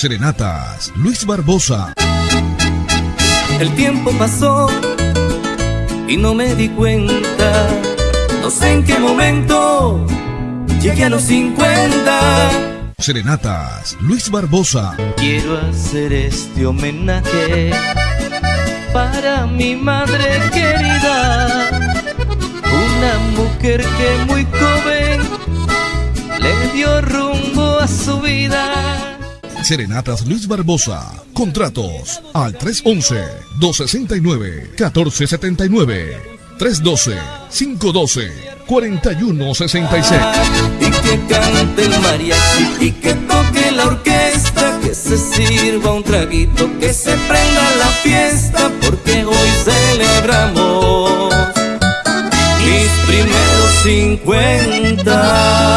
Serenatas Luis Barbosa. El tiempo pasó y no me di cuenta. No sé en qué momento llegué a los 50. Serenatas Luis Barbosa. Quiero hacer este homenaje para mi madre querida. Una mujer que muy joven le dio rumbo a su vida. Serenatas Luis Barbosa. Contratos al 311-269-1479. 312-512-4166. Y que cante el mariachi y que toque la orquesta, que se sirva un traguito, que se prenda la fiesta, porque hoy celebramos mis primeros 50.